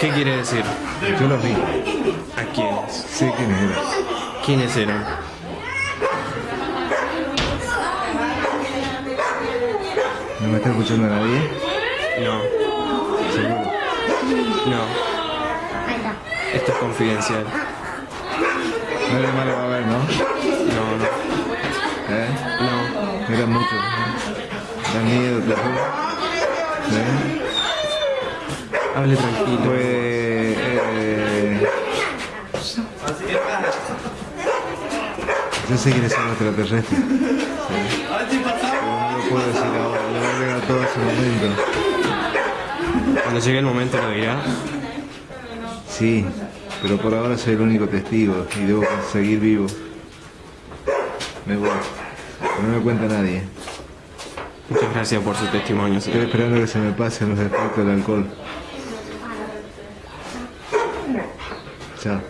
¿Qué quiere decir? Yo los vi. ¿A quiénes? Sé quiénes eran. ¿Quiénes eran? ¿No me está escuchando nadie? No, Seguro. no. Esto es confidencial. No de malo va a haber, ¿no? No, no, ¿Eh? no. Eran muchos. ¿no? Da miedo, juro. ¿Eh? Hable tranquilo. Pues... Eh, yo sé quiénes son los extraterrestres. Sí. Pero no lo puedo decir ahora, lo voy a agregar todo a ese momento. Cuando llegue el momento lo dirá. Sí, pero por ahora soy el único testigo y debo seguir vivo. Me voy. Que no me cuenta nadie. Muchas gracias por su testimonio, Estoy esperando que se me pasen los efectos del alcohol. 这样。